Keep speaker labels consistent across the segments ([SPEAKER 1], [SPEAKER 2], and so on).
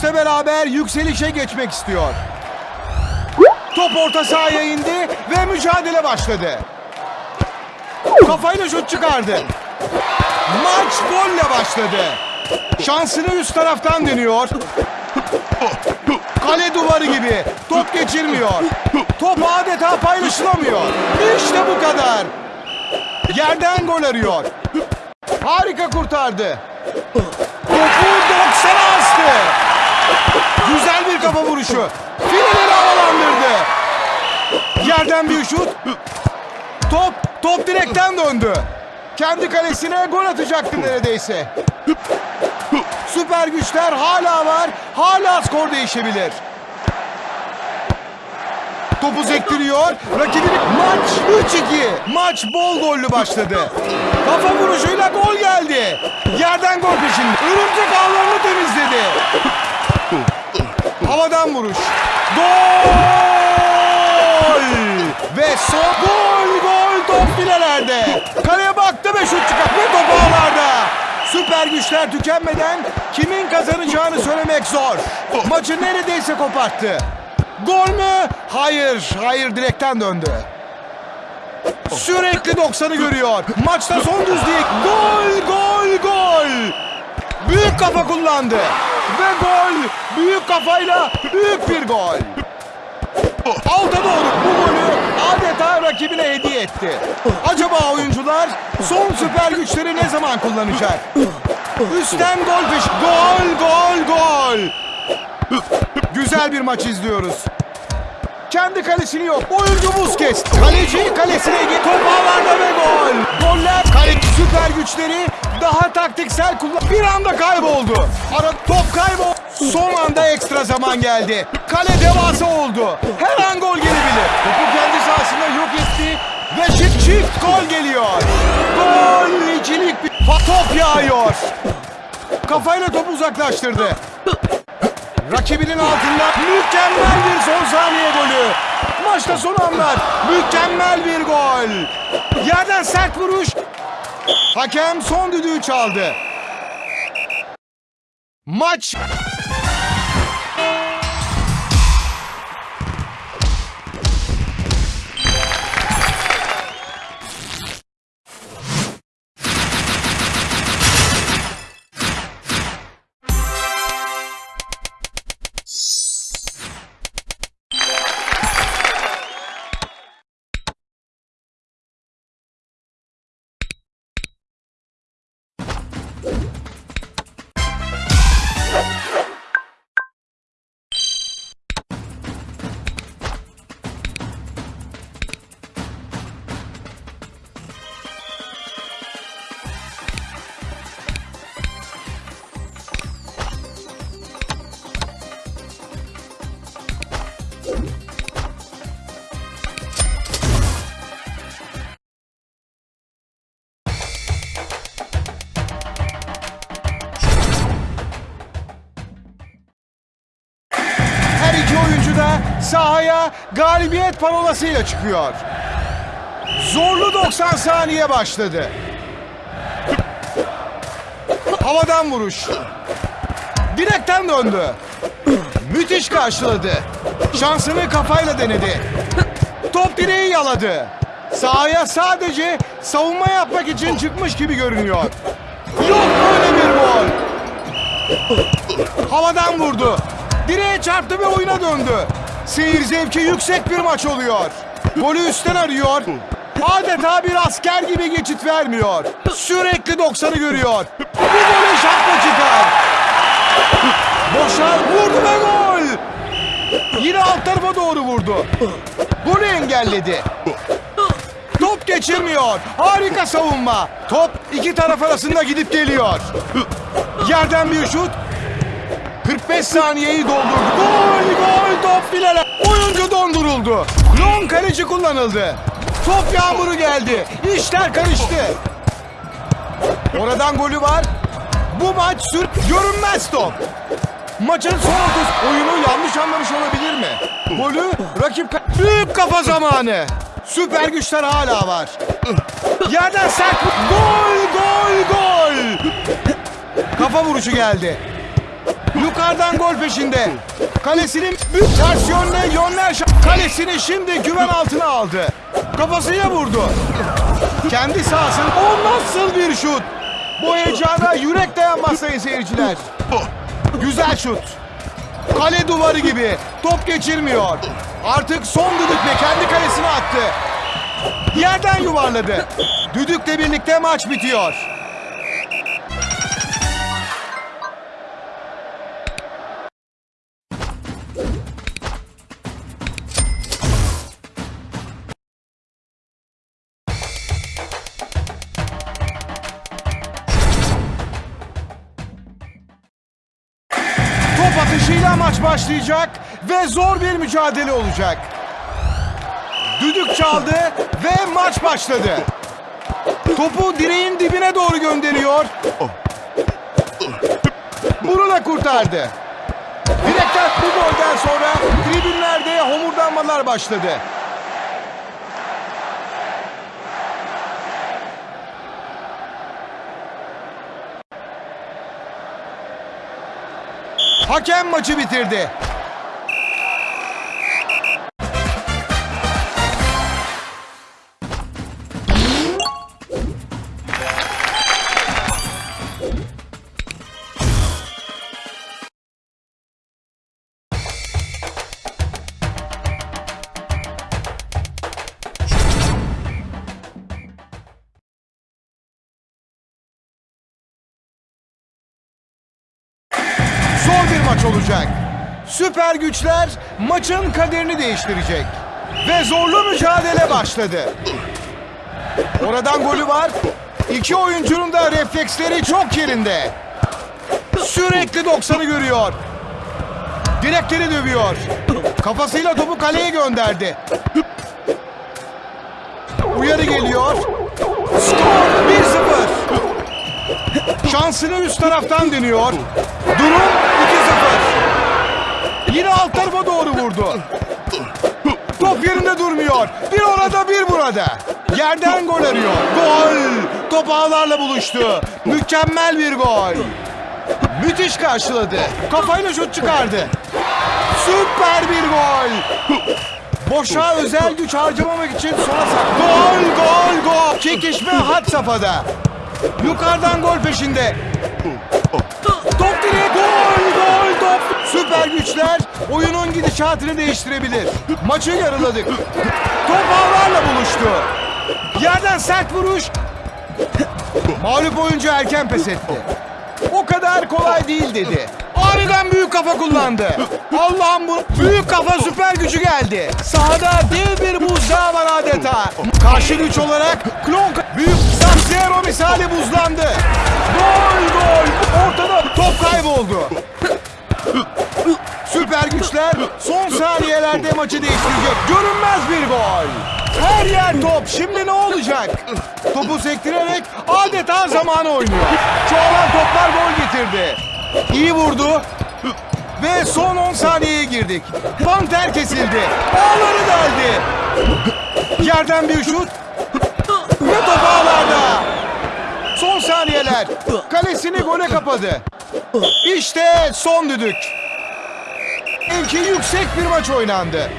[SPEAKER 1] maçla beraber yükselişe geçmek istiyor. Top orta sahaya indi ve mücadele başladı. Kafayla şut çıkardı. Maç golle başladı. Şansını üst taraftan deniyor. Kale duvarı gibi. Top geçirmiyor. Top adeta paylaşılamıyor. İşte bu kadar. Yerden gol arıyor. Harika kurtardı. Topu 90'a astı. Kafa vuruşu. Fileleri havalandırdı. Yerden bir şut. Top, top direkten döndü. Kendi kalesine gol atacaktı neredeyse. Süper güçler hala var. Hala skor değişebilir. Topu sektiriyor. Rakibini maç 3-2. Maç bol gollü başladı. Kafa vuruşuyla gol geldi. Yerden gol peşinde. Örümcek ağlarını temizledi. Havadan vuruş. Gol! Ve son gol gol top filelerde. Kaleye baktı ve şut çıkart ve top ağlarda. Süper güçler tükenmeden kimin kazanacağını söylemek zor. Maçı neredeyse koparttı. Gol mü? Hayır, hayır direkten döndü. Sürekli 90'ı görüyor. Maçta son düzlük. Gol, gol, gol. Büyük kafa kullandı. Ve gol. Büyük kafayla büyük bir gol. Alta doğru bu golü adeta rakibine hediye etti. Acaba oyuncular son süper güçleri ne zaman kullanacak? Üstten gol peş. Gol, gol, gol. Güzel bir maç izliyoruz. Kendi kalesini yok. Oyuncu Busquets. Kaleci kalesine git. Top ve gol. Goller kale süper güçleri daha taktiksel kullan. Bir anda kayboldu. Ara top kaybol. Son anda ekstra zaman geldi. Kale devasa oldu. Her an gol gelebilir. Topu kendi sahasında yok etti. Ve çift çift gol geliyor. Gol ikilik bir top yağıyor. Kafayla topu uzaklaştırdı. Rakibinin altında mükemmel bir son saniye golü. Maçta son anlar. Mükemmel bir gol. Yerden sert vuruş. Hakem son düdüğü çaldı. Maç sahaya galibiyet parolasıyla çıkıyor. Zorlu 90 saniye başladı. Havadan vuruş. Direkten döndü. Müthiş karşıladı. Şansını kafayla denedi. Top direği yaladı. Sahaya sadece savunma yapmak için çıkmış gibi görünüyor. Yok böyle bir gol. Havadan vurdu. Direğe çarptı ve oyuna döndü. Seyir zevki yüksek bir maç oluyor. Golü üstten arıyor. Adeta bir asker gibi geçit vermiyor. Sürekli 90'ı görüyor. Bu golü şapka çıkar. Boşa vurdu ve gol. Yine alt tarafa doğru vurdu. Golü engelledi. Top geçirmiyor. Harika savunma. Top iki taraf arasında gidip geliyor. Yerden bir şut. 45 saniyeyi doldurdu. Gol gol Long kaleci kullanıldı. Top yağmuru geldi. İşler karıştı. Oradan golü var. Bu maç sür görünmez top. Maçın son 30 oyunu yanlış anlamış olabilir mi? Golü rakip ka- büyük kafa zamanı. Süper güçler hala var. Yerden sert gol gol gol. Kafa vuruşu geldi. Yukarıdan gol peşinde. Kalesinin ters yönde Şah- kalesini şimdi güven altına aldı. Kafasıyla vurdu. Kendi sahasında o nasıl bir şut? Bu heyecana yürek dayanmaz sayın seyirciler. Güzel şut. Kale duvarı gibi. Top geçirmiyor. Artık son düdükle kendi kalesine attı. Yerden yuvarladı. Düdükle birlikte maç bitiyor. Maç başlayacak ve zor bir mücadele olacak. Düdük çaldı ve maç başladı. Topu direğin dibine doğru gönderiyor. Bunu da kurtardı. Direkten bu golden sonra tribünlerde homurdanmalar başladı. Hakem maçı bitirdi. Olacak. Süper güçler maçın kaderini değiştirecek. Ve zorlu mücadele başladı. Oradan golü var. İki oyuncunun da refleksleri çok yerinde. Sürekli 90'ı görüyor. Direkleri dövüyor. Kafasıyla topu kaleye gönderdi. Uyarı geliyor. Skor 1-0. Şansını üst taraftan deniyor. Durum 2-0. Yine alt tarafa doğru vurdu. Top yerinde durmuyor. Bir orada bir burada. Yerden gol arıyor. Gol. Top ağlarla buluştu. Mükemmel bir gol. Müthiş karşıladı. Kafayla şut çıkardı. Süper bir gol. Boşa özel güç harcamamak için sona sak. Gol, gol, gol. Çekişme had safhada. Yukarıdan gol peşinde. Top direğe. Süper güçler oyunun gidişatını değiştirebilir. Maçı yarıladık. Top ağlarla buluştu. Yerden sert vuruş. Mağlup oyuncu erken pes etti. O kadar kolay değil dedi. Aniden büyük kafa kullandı. Allah'ım bu büyük kafa süper gücü geldi. Sahada dev bir buzdağı var adeta. Karşı güç olarak Klon büyük Sub-Zero misali buzlandı. Gol gol. Ortada top kayboldu. Süper güçler son saniyelerde maçı değiştirecek. Görünmez bir gol. Her yer top. Şimdi ne olacak? Topu sektirerek adeta zamanı oynuyor. Çoğalan toplar gol getirdi. İyi vurdu. Ve son 10 saniyeye girdik. Panter kesildi. Ağları deldi. Yerden bir şut. Ve top ağlarda. Son saniyeler. Kalesini gole kapadı. İşte son düdük. Belki yüksek bir maç oynandı.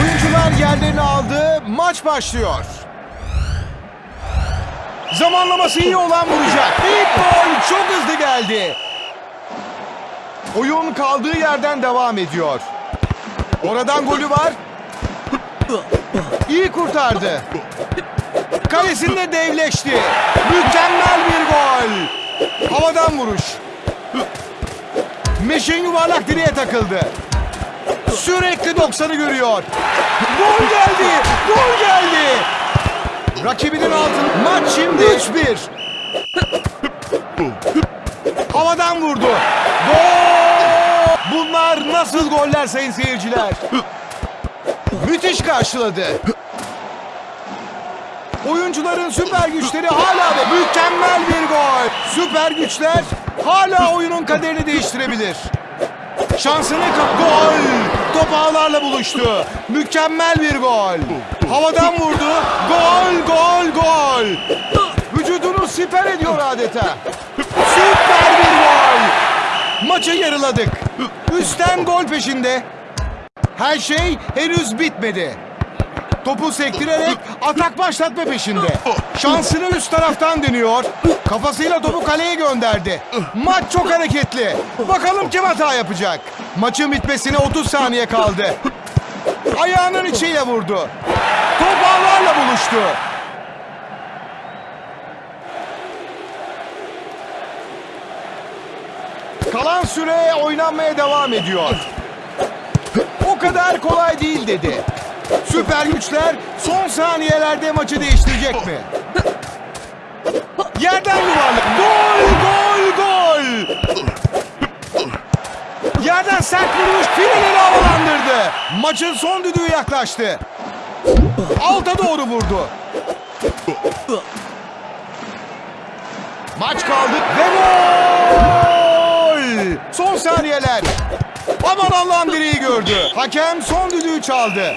[SPEAKER 1] Oyuncular yerlerini aldı. Maç başlıyor. Zamanlaması iyi olan vuracak. İlk gol çok hızlı geldi. Oyun kaldığı yerden devam ediyor. Oradan golü var. İyi kurtardı. Kalesinde devleşti. Mükemmel bir gol. Havadan vuruş. Meşin yuvarlak direğe takıldı. Sürekli 90'ı görüyor. Gol geldi. Gol geldi. Rakibinin altın. Maç şimdi 3-1. Havadan vurdu. Gol! Bunlar nasıl goller sayın seyirciler? Müthiş karşıladı. Oyuncuların süper güçleri hala ve mükemmel bir gol. Süper güçler hala oyunun kaderini değiştirebilir. Şansını kap gol. Top ağlarla buluştu. Mükemmel bir gol. Havadan vurdu. Gol, gol, gol. Vücudunu siper ediyor adeta. Süper bir gol. Maçı yarıladık. Üstten gol peşinde. Her şey henüz bitmedi. Topu sektirerek atak başlatma peşinde. Şansını üst taraftan deniyor. Kafasıyla topu kaleye gönderdi. Maç çok hareketli. Bakalım kim hata yapacak. Maçın bitmesine 30 saniye kaldı. Ayağının içiyle vurdu. Top ağlarla buluştu. Kalan süre oynanmaya devam ediyor. O kadar kolay değil dedi. Süper güçler son saniyelerde maçı değiştirecek mi? Yerden yuvarlak. Yerden sert vuruş fileleri havalandırdı. Maçın son düdüğü yaklaştı. Alta doğru vurdu. Maç kaldı ve gol! Son saniyeler. Aman Allah'ım direği gördü. Hakem son düdüğü çaldı.